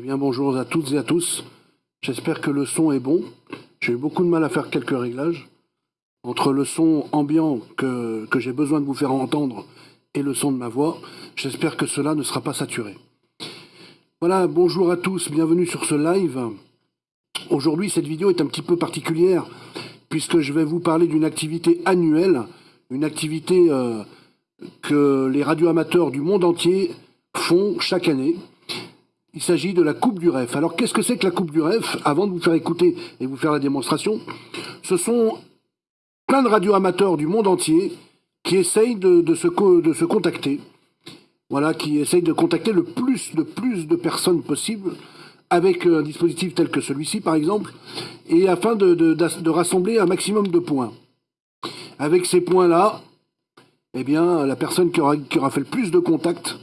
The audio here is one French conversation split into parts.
Eh bien bonjour à toutes et à tous. J'espère que le son est bon. J'ai eu beaucoup de mal à faire quelques réglages. Entre le son ambiant que, j'ai besoin de vous faire entendre et le son de ma voix, j'espère que cela ne sera pas saturé. Voilà, bonjour à tous, bienvenue sur ce live. Aujourd'hui, cette vidéo est un petit peu particulière puisque je vais vous parler d'une activité annuelle, une activité euh, que les radioamateurs du monde entier font chaque année. Il s'agit de la Coupe du REF. Alors qu'est-ce que c'est que la Coupe du REF Avant de vous faire écouter et vous faire la démonstration, ce sont plein de radioamateurs du monde entier qui essayent de, se, contacter. Voilà, qui essayent de contacter le plus de plus de personnes possible avec un dispositif tel que celui-ci, par exemple, et afin de, de, rassembler un maximum de points. Avec ces points-là, eh bien, la personne qui aura, qui aura, fait le plus de contacts,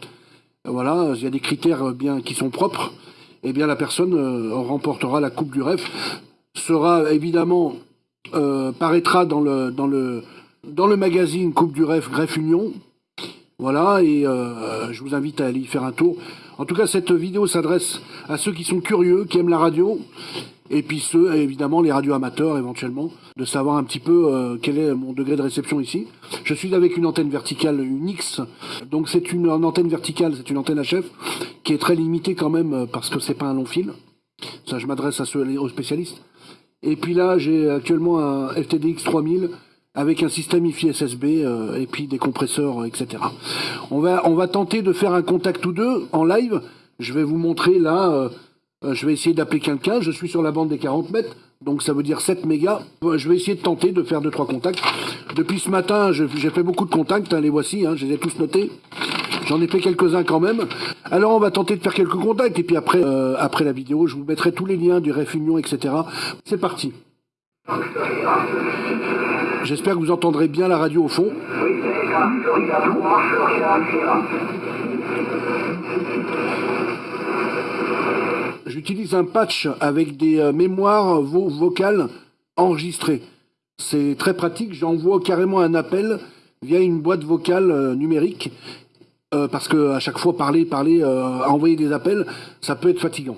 voilà, il y a des critères bien qui sont propres, eh bien, la personne euh, remportera la Coupe du REF, sera évidemment, euh, paraîtra dans le, magazine Coupe du REF Greffe Union, voilà, et euh, je vous invite à aller y faire un tour. En tout cas, cette vidéo s'adresse à ceux qui sont curieux, qui aiment la radio, et puis ceux, évidemment, les radioamateurs éventuellement, de savoir un petit peu euh, quel est mon degré de réception ici. Je suis avec une antenne verticale, une X, donc c'est une, antenne verticale, c'est une antenne HF, qui est très limitée quand même, euh, parce que c'est pas un long fil. Ça, je m'adresse à ceux, aux spécialistes. Et puis là, j'ai actuellement un FTDX 3000, avec un système IFI SSB euh, et puis des compresseurs, etc. On va, on va tenter de faire un contact ou deux en live. Je vais vous montrer là, euh, euh, je vais essayer d'appeler quelqu'un. Je suis sur la bande des 40 mètres, donc ça veut dire 7 mégas. Je vais essayer de tenter de faire deux trois contacts. Depuis ce matin, j'ai fait beaucoup de contacts, hein, les voici, hein, je les ai tous notés. J'en ai fait quelques-uns quand même. Alors on va tenter de faire quelques contacts et puis après, après la vidéo, je vous mettrai tous les liens du Ref Union, etc. C'est parti. J'espère que vous entendrez bien la radio au fond. J'utilise un patch avec des euh, mémoires vocales enregistrées. C'est très pratique, j'envoie carrément un appel via une boîte vocale euh, numérique euh, parce que à chaque fois parler, parler, envoyer des appels, ça peut être fatigant.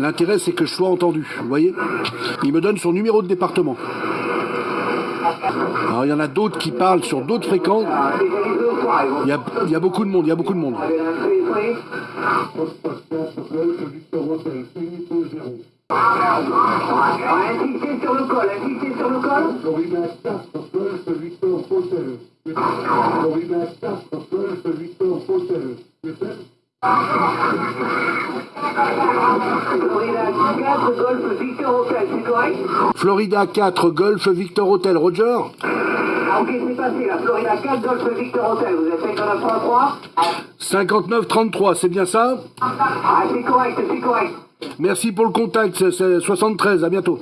L'intérêt, c'est que je sois entendu. Vous voyez Il me donne son numéro de département. Alors, il y en a d'autres qui parlent sur d'autres fréquences. Il y, a, il y a beaucoup de monde, il y a beaucoup de monde. Florida 4 Golf Victor Hotel, Roger? Ah, Ok, c'est passé là. Florida 4 Golf Victor Hotel, vous êtes 59 33 c'est bien ça? Ah, c'est correct, c'est correct. Merci pour le contact, c'est 73, à bientôt.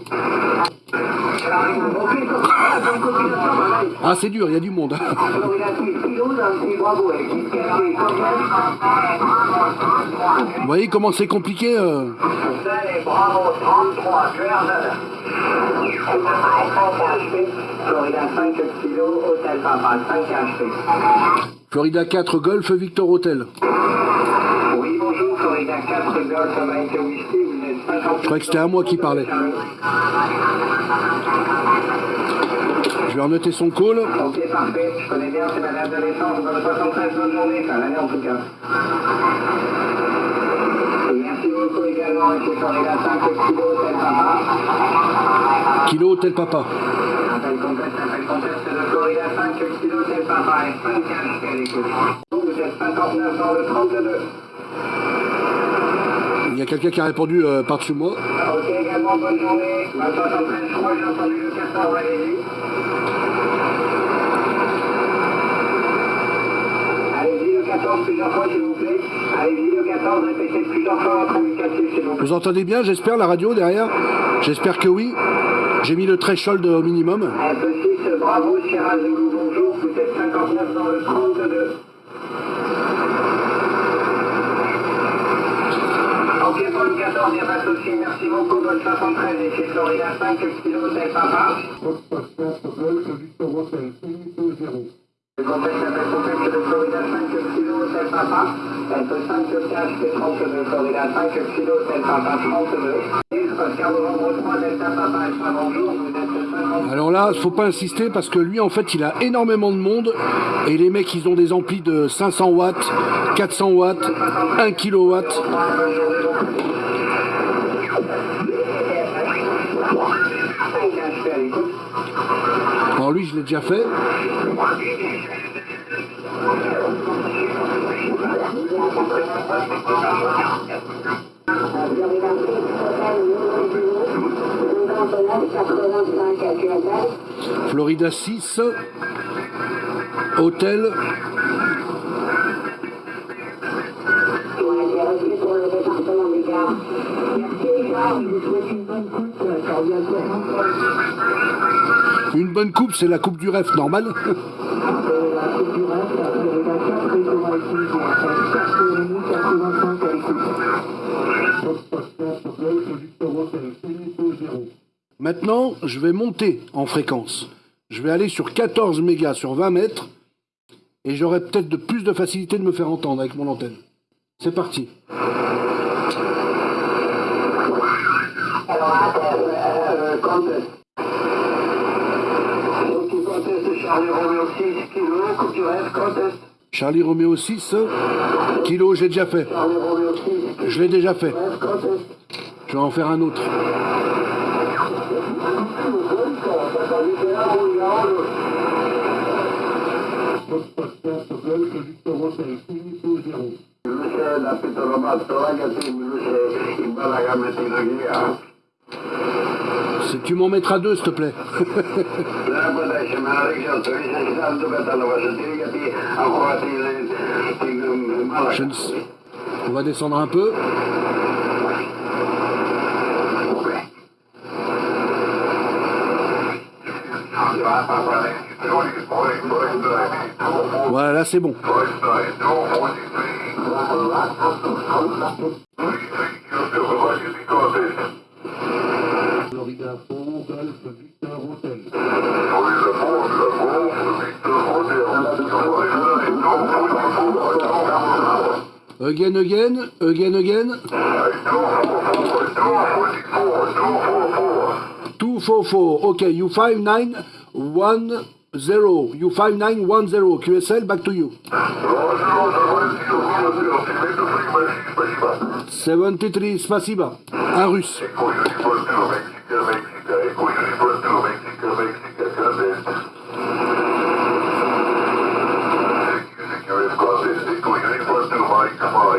Ah, c'est dur, il y a du monde. Vous voyez comment c'est compliqué euh... Florida 4 Golf Victor Hotel. Oui, bonjour, Florida 4 Golf Mike Whiskey, vous êtes Je croyais que c'était à moi qui parlait. Je vais renoter son call. Ok, parfait. Je connais bien, c'est madame de l'essence. Bonne 73, bonne journée. Enfin, l'année en tout cas. Et merci beaucoup également, monsieur Florida 5 Kilo Hôtel Papa. Kilo Hôtel Papa. Appel contest, appel contest de Florida 5 Kilo Hôtel Papa et 5 cash à l'écoute. Vous êtes 59 dans le 32. Il y a quelqu'un qui a répondu euh, par-dessus moi. Ok, également bonne journée. 73, je crois que j'ai entendu le 14, allez-y. 14 plusieurs fois, s'il vous plaît. Allez-y, le 14, répétez plusieurs fois votre indicatif, s'il vous plaît. Vous entendez bien, j'espère, la radio derrière J'espère que oui. J'ai mis le threshold au minimum. Alpha 6, bravo, Sierra Zulu, bonjour. Vous êtes 59 dans le 32. Ok, pour le 14, il a pas de souci. Merci beaucoup. Golf 73, ici Florida 5, kilo, tel papa. Le contexte appelle contexte de Florida 5 kilo, tel papa. Alpha 5, KHP 32, Florida 5 kilo, tel papa 32. Oscar Novembre 3, Delta Papa, Alpha, bonjour. Vous êtes 50. Alors là, faut pas insister parce que lui, en fait, il a énormément de monde et les mecs, ils ont des amplis de 500 watts, 400 watts, 1 kilowatt. Alors lui, je l'ai déjà fait. Florida 6, hôtel. Une bonne coupe, c'est la coupe du ref normale. Maintenant, je vais monter en fréquence. Je vais aller sur 14 mégas sur 20 mètres et j'aurai peut-être de plus de facilité de me faire entendre avec mon antenne. C'est parti. Donc, Charlie Romeo 6 kilo, coupe du rêve, contest. Charlie Romeo 6, kilo, j'ai déjà fait. Charlie Romeo 6 Je l'ai déjà fait. Je vais en faire un autre. Si tu m'en mettras deux, s'il te plaît. Je ne On va descendre un peu. Voilà, là c'est bon. Again, again, again, again. Two four four. Okay, you five nine one zero. You five nine one zero. QSL, back to you. Seventy three. Spasiba. Un russe.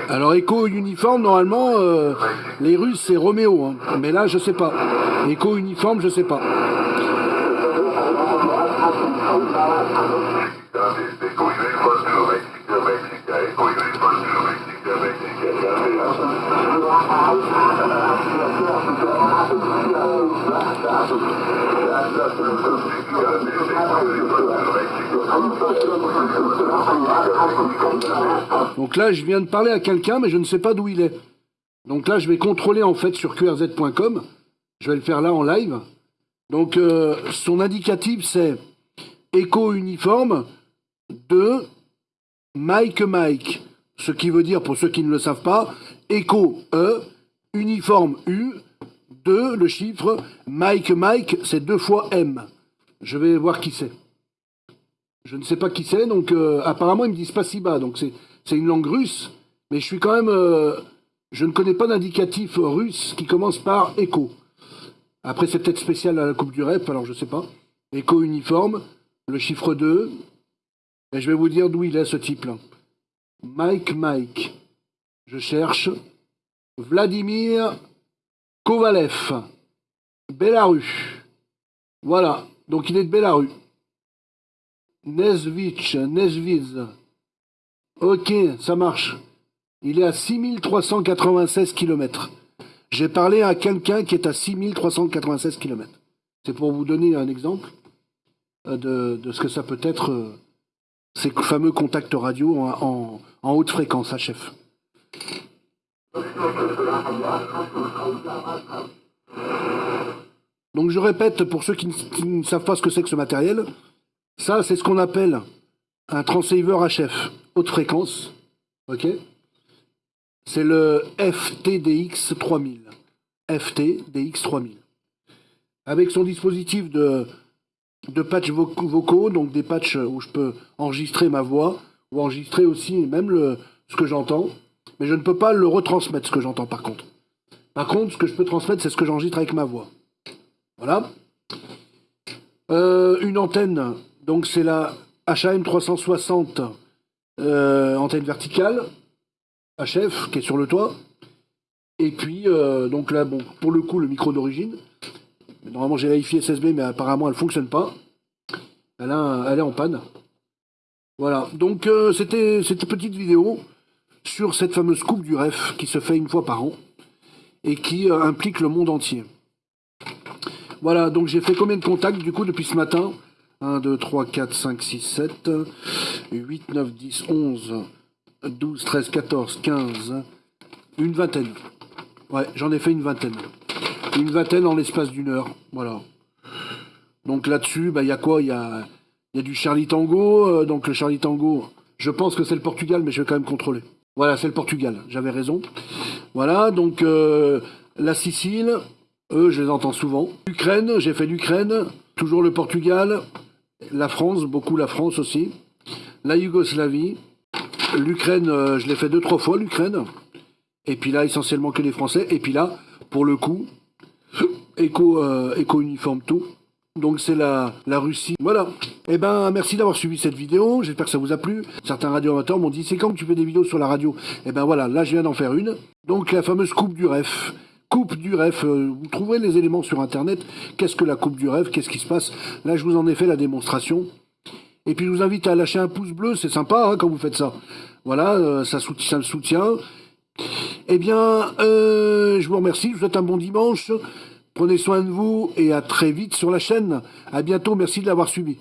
Alors Echo uniforme, normalement, euh, les Russes c'est Roméo, hein. mais là je sais pas. Echo uniforme, je sais pas. Donc là, je viens de parler à quelqu'un, mais je ne sais pas d'où il est. Donc là, je vais contrôler en fait sur qrz.com. Je vais le faire là en live. Donc euh, son indicatif, c'est Echo uniforme de Mike Mike. Ce qui veut dire, pour ceux qui ne le savent pas, Echo E, uniforme U, 2, le chiffre, Mike Mike, c'est deux fois M. Je vais voir qui c'est. Je ne sais pas qui c'est, donc euh, apparemment ils me disent pas si bas, donc c'est une langue russe, mais je suis quand même, euh, je ne connais pas d'indicatif russe qui commence par écho. Après c'est peut-être spécial à la Coupe du Rep, alors je sais pas. Écho uniforme, le chiffre 2, et je vais vous dire d'où il est ce type-là. Mike Mike, je cherche Vladimir Kovalev, Bélarus. Voilà, donc il est de Bélarus. Nesvitch, Nesviz. Ok, ça marche. Il est à 6396 km. J'ai parlé à quelqu'un qui est à 6396 km. C'est pour vous donner un exemple euh, de, ce que ça peut être, euh, ces fameux contacts radio en, haute fréquence, HF. Donc je répète pour ceux qui ne, savent pas ce que c'est que ce matériel, ça c'est ce qu'on appelle un transceiver HF, haute fréquence. Ok? C'est le FTDX 3000. FTDX 3000. Avec son dispositif de, de patchs vocaux, donc des patchs où je peux enregistrer ma voix, ou enregistrer aussi même le, ce que j'entends, mais je ne peux pas le retransmettre, ce que j'entends par contre. Par contre, ce que je peux transmettre, c'est ce que j'enregistre avec ma voix. Voilà. Euh, une antenne, donc c'est la HAM 360, euh, antenne verticale, HF, qui est sur le toit. Et puis, euh, donc là, bon, pour le coup, le micro d'origine. Normalement, j'ai la IFI SSB, mais apparemment, elle ne fonctionne pas. Elle, elle, est en panne. Voilà, donc c'était cette petite vidéo sur cette fameuse coupe du REF qui se fait une fois par an et qui implique le monde entier. Voilà, donc j'ai fait combien de contacts du coup depuis ce matin? 1, 2, 3, 4, 5, 6, 7, 8, 9, 10, 11, 12, 13, 14, 15, une vingtaine. Ouais, j'en ai fait une vingtaine. Une vingtaine en l'espace d'une heure, voilà. Donc là-dessus, bah, il y a quoi? Il y a, du Charlie Tango. Euh, donc le Charlie Tango, je pense que c'est le Portugal, mais je vais quand même contrôler. Voilà, c'est le Portugal, j'avais raison. Voilà, donc euh, la Sicile, eux, je les entends souvent. L'Ukraine, j'ai fait l'Ukraine, toujours le Portugal, la France, beaucoup la France aussi. La Yougoslavie, l'Ukraine, euh, je l'ai fait deux, trois fois, l'Ukraine. Et puis là, essentiellement que les Français. Et puis là, pour le coup, éco, euh, tout. Donc c'est la, la Russie. Voilà. Eh ben merci d'avoir suivi cette vidéo. J'espère que ça vous a plu. Certains radio-amateurs m'ont dit c'est quand que tu fais des vidéos sur la radio? Eh ben voilà, là je viens d'en faire une. Donc la fameuse coupe du ref. Coupe du rêve, euh, vous trouverez les éléments sur internet. Qu'est-ce que la coupe du rêve? Qu'est-ce qui se passe? Là, je vous en ai fait la démonstration. Et puis, je vous invite à lâcher un pouce bleu, c'est sympa hein, quand vous faites ça. Voilà, euh, ça, soutient, me soutient. Eh bien, euh, je vous remercie, je vous souhaite un bon dimanche. Prenez soin de vous et à très vite sur la chaîne. À bientôt, merci de l'avoir suivi.